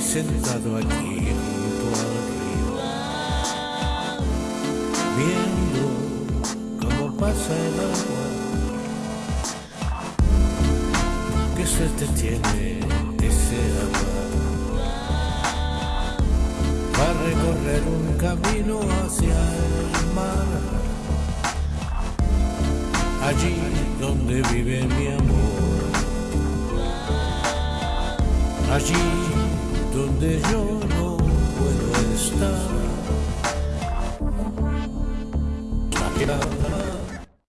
sentado aquí junto al río, viendo cómo pasa el agua, que suerte tiene ese agua para recorrer un camino hacia el mar, allí donde vive mi amor, allí donde yo no puedo estar.